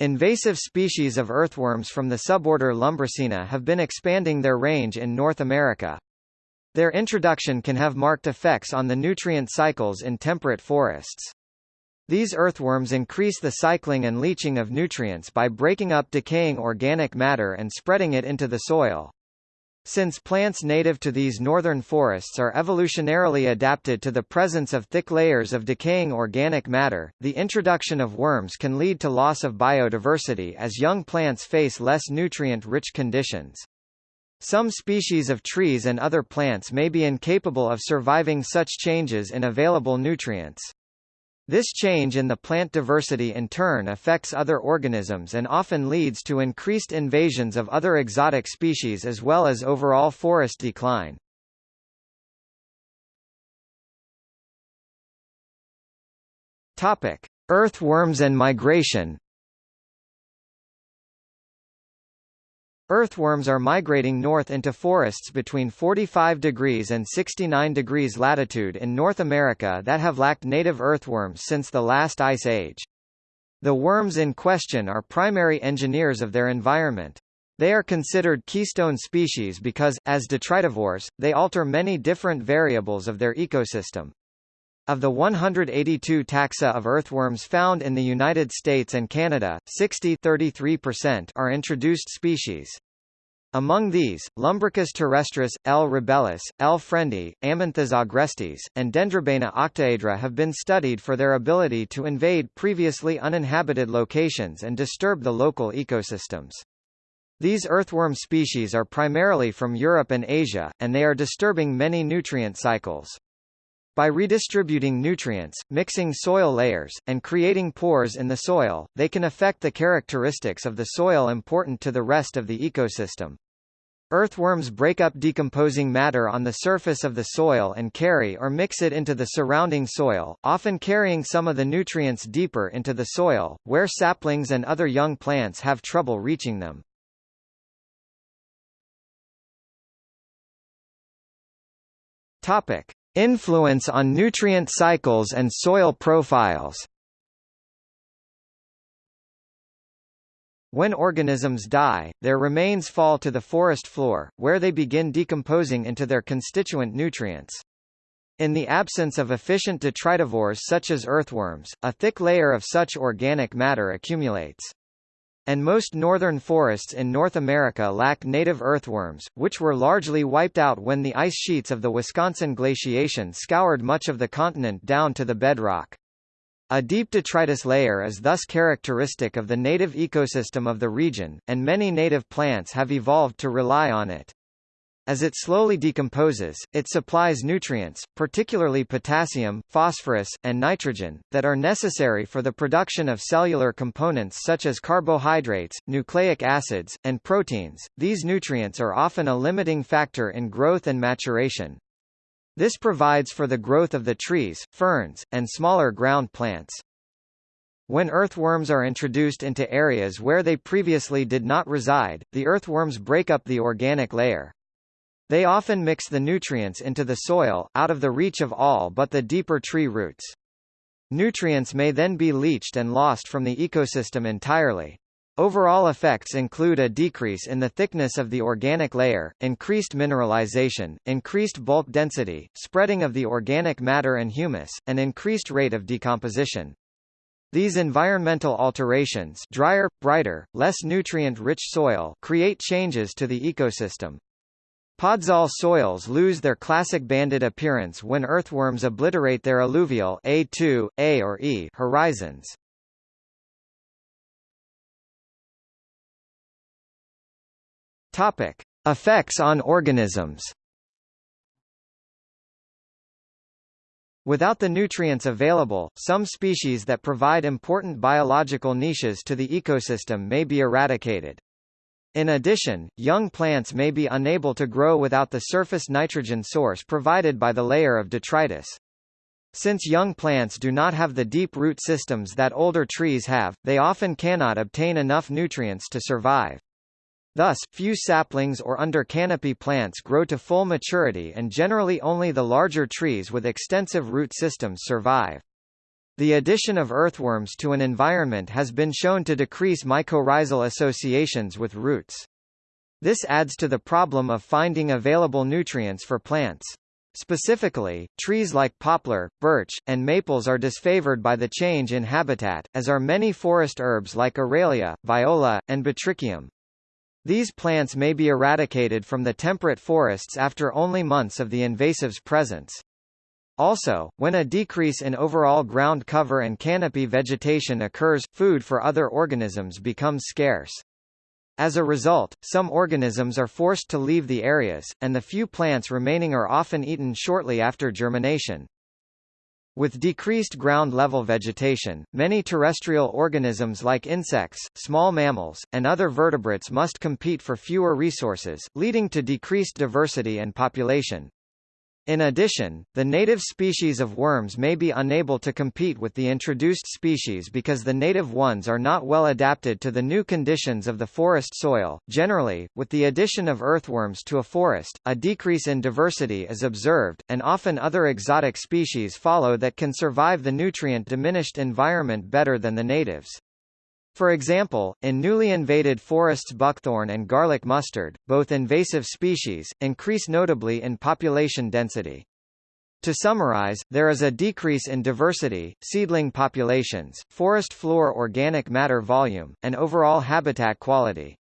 Invasive species of earthworms from the suborder Lumbricina have been expanding their range in North America. Their introduction can have marked effects on the nutrient cycles in temperate forests. These earthworms increase the cycling and leaching of nutrients by breaking up decaying organic matter and spreading it into the soil. Since plants native to these northern forests are evolutionarily adapted to the presence of thick layers of decaying organic matter, the introduction of worms can lead to loss of biodiversity as young plants face less nutrient-rich conditions. Some species of trees and other plants may be incapable of surviving such changes in available nutrients. This change in the plant diversity in turn affects other organisms and often leads to increased invasions of other exotic species as well as overall forest decline. Topic: Earthworms and migration Earthworms are migrating north into forests between 45 degrees and 69 degrees latitude in North America that have lacked native earthworms since the last ice age. The worms in question are primary engineers of their environment. They are considered keystone species because, as detritivores, they alter many different variables of their ecosystem. Of the 182 taxa of earthworms found in the United States and Canada, 60 are introduced species. Among these, Lumbricus terrestris, L. rubellus, L. friendi, Amynthas agrestis, and Dendrobaena octaedra have been studied for their ability to invade previously uninhabited locations and disturb the local ecosystems. These earthworm species are primarily from Europe and Asia, and they are disturbing many nutrient cycles. By redistributing nutrients, mixing soil layers, and creating pores in the soil, they can affect the characteristics of the soil important to the rest of the ecosystem. Earthworms break up decomposing matter on the surface of the soil and carry or mix it into the surrounding soil, often carrying some of the nutrients deeper into the soil, where saplings and other young plants have trouble reaching them. Topic. Influence on nutrient cycles and soil profiles When organisms die, their remains fall to the forest floor, where they begin decomposing into their constituent nutrients. In the absence of efficient detritivores such as earthworms, a thick layer of such organic matter accumulates and most northern forests in North America lack native earthworms, which were largely wiped out when the ice sheets of the Wisconsin glaciation scoured much of the continent down to the bedrock. A deep detritus layer is thus characteristic of the native ecosystem of the region, and many native plants have evolved to rely on it. As it slowly decomposes, it supplies nutrients, particularly potassium, phosphorus, and nitrogen, that are necessary for the production of cellular components such as carbohydrates, nucleic acids, and proteins. These nutrients are often a limiting factor in growth and maturation. This provides for the growth of the trees, ferns, and smaller ground plants. When earthworms are introduced into areas where they previously did not reside, the earthworms break up the organic layer. They often mix the nutrients into the soil, out of the reach of all but the deeper tree roots. Nutrients may then be leached and lost from the ecosystem entirely. Overall effects include a decrease in the thickness of the organic layer, increased mineralization, increased bulk density, spreading of the organic matter and humus, and increased rate of decomposition. These environmental alterations drier, brighter, less nutrient-rich soil create changes to the ecosystem. Podzol soils lose their classic banded appearance when earthworms obliterate their eluvial A2, A or E horizons. Topic: Effects on organisms. Without the nutrients available, some species that provide important biological niches to the ecosystem may be eradicated. In addition, young plants may be unable to grow without the surface nitrogen source provided by the layer of detritus. Since young plants do not have the deep root systems that older trees have, they often cannot obtain enough nutrients to survive. Thus, few saplings or under canopy plants grow to full maturity and generally only the larger trees with extensive root systems survive. The addition of earthworms to an environment has been shown to decrease mycorrhizal associations with roots. This adds to the problem of finding available nutrients for plants. Specifically, trees like poplar, birch, and maples are disfavored by the change in habitat, as are many forest herbs like Aralia, Viola, and Botrychium. These plants may be eradicated from the temperate forests after only months of the invasive's presence. Also, when a decrease in overall ground cover and canopy vegetation occurs, food for other organisms becomes scarce. As a result, some organisms are forced to leave the areas, and the few plants remaining are often eaten shortly after germination. With decreased ground-level vegetation, many terrestrial organisms like insects, small mammals, and other vertebrates must compete for fewer resources, leading to decreased diversity and population. In addition, the native species of worms may be unable to compete with the introduced species because the native ones are not well adapted to the new conditions of the forest soil. Generally, with the addition of earthworms to a forest, a decrease in diversity is observed, and often other exotic species follow that can survive the nutrient-diminished environment better than the natives. For example, in newly invaded forests buckthorn and garlic mustard, both invasive species, increase notably in population density. To summarize, there is a decrease in diversity, seedling populations, forest floor organic matter volume, and overall habitat quality.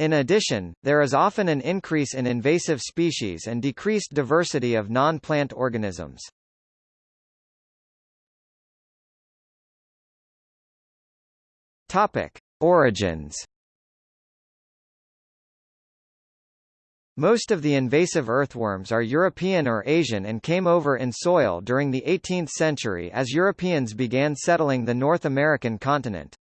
In addition, there is often an increase in invasive species and decreased diversity of non-plant organisms. Topic: Origins. Most of the invasive earthworms are European or Asian and came over in soil during the 18th century as Europeans began settling the North American continent.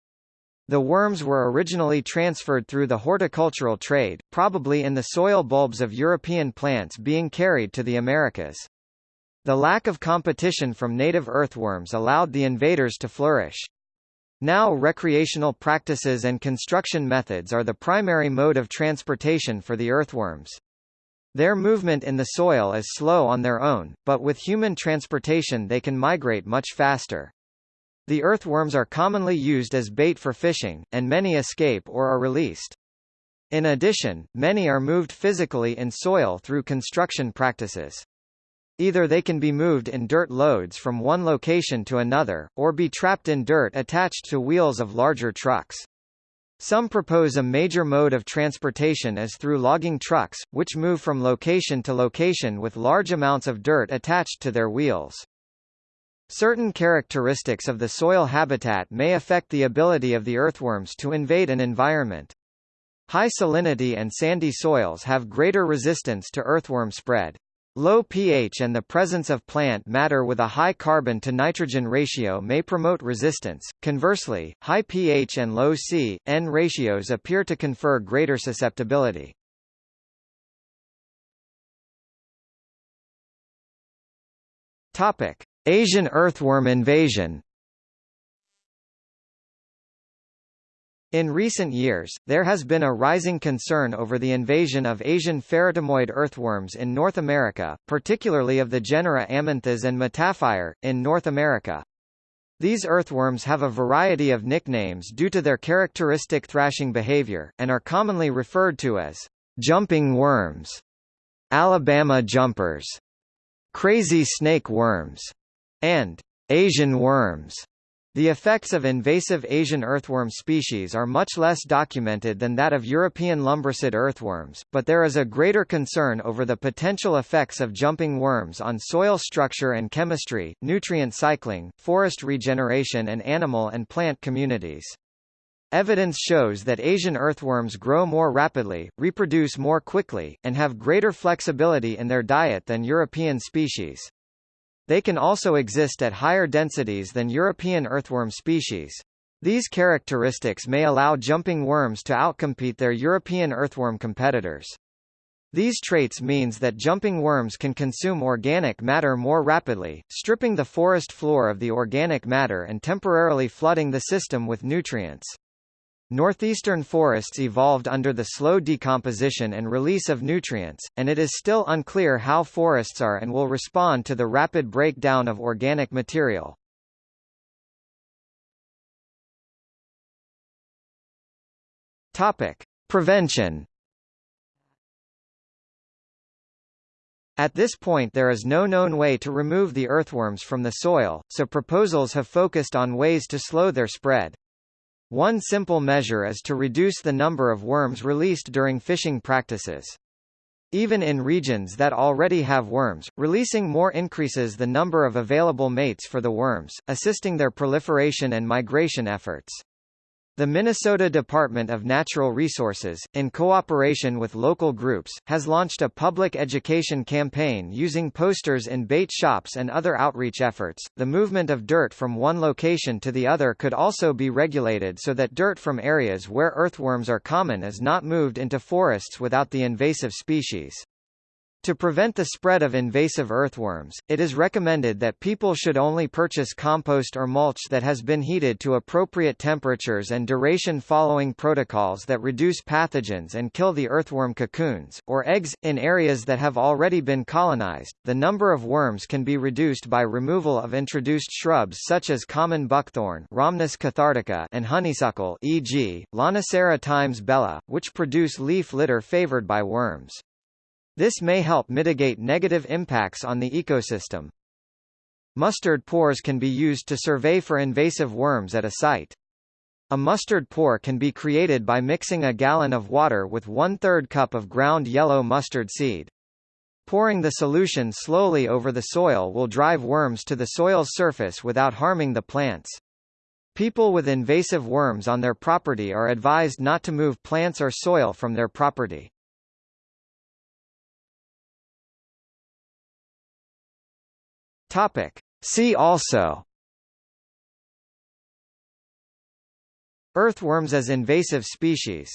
The worms were originally transferred through the horticultural trade, probably in the soil bulbs of European plants being carried to the Americas. The lack of competition from native earthworms allowed the invaders to flourish. Now recreational practices and construction methods are the primary mode of transportation for the earthworms. Their movement in the soil is slow on their own, but with human transportation they can migrate much faster. The earthworms are commonly used as bait for fishing, and many escape or are released. In addition, many are moved physically in soil through construction practices. Either they can be moved in dirt loads from one location to another, or be trapped in dirt attached to wheels of larger trucks. Some propose a major mode of transportation as through logging trucks, which move from location to location with large amounts of dirt attached to their wheels. Certain characteristics of the soil habitat may affect the ability of the earthworms to invade an environment. High salinity and sandy soils have greater resistance to earthworm spread. Low pH and the presence of plant matter with a high carbon to nitrogen ratio may promote resistance. Conversely, high pH and low C/N ratios appear to confer greater susceptibility. Topic: Asian earthworm invasion. In recent years, there has been a rising concern over the invasion of Asian pheretimoid earthworms in North America, particularly of the genera Amynthas and Metaphire, in North America. These earthworms have a variety of nicknames due to their characteristic thrashing behavior, and are commonly referred to as jumping worms, Alabama jumpers, crazy snake worms, and Asian worms. The effects of invasive Asian earthworm species are much less documented than that of European lumbricid earthworms, but there is a greater concern over the potential effects of jumping worms on soil structure and chemistry, nutrient cycling, forest regeneration and animal and plant communities. Evidence shows that Asian earthworms grow more rapidly, reproduce more quickly, and have greater flexibility in their diet than European species. They can also exist at higher densities than European earthworm species. These characteristics may allow jumping worms to outcompete their European earthworm competitors. These traits means that jumping worms can consume organic matter more rapidly, stripping the forest floor of the organic matter and temporarily flooding the system with nutrients. Northeastern forests evolved under the slow decomposition and release of nutrients, and it is still unclear how forests are and will respond to the rapid breakdown of organic material. Topic: Prevention. At this point there is no known way to remove the earthworms from the soil, so proposals have focused on ways to slow their spread. One simple measure is to reduce the number of worms released during fishing practices. Even in regions that already have worms, releasing more increases the number of available mates for the worms, assisting their proliferation and migration efforts. The Minnesota Department of Natural Resources, in cooperation with local groups, has launched a public education campaign using posters in bait shops and other outreach efforts. The movement of dirt from one location to the other could also be regulated so that dirt from areas where earthworms are common is not moved into forests without the invasive species. To prevent the spread of invasive earthworms, it is recommended that people should only purchase compost or mulch that has been heated to appropriate temperatures and duration following protocols that reduce pathogens and kill the earthworm cocoons, or eggs. In areas that have already been colonized, the number of worms can be reduced by removal of introduced shrubs such as common buckthorn Rhamnus cathartica and honeysuckle e.g., Lonicera times bella, which produce leaf litter favored by worms. This may help mitigate negative impacts on the ecosystem. Mustard pours can be used to survey for invasive worms at a site. A mustard pour can be created by mixing a gallon of water with one-third cup of ground yellow mustard seed. Pouring the solution slowly over the soil will drive worms to the soil's surface without harming the plants. People with invasive worms on their property are advised not to move plants or soil from their property. Topic. See also Earthworms as invasive species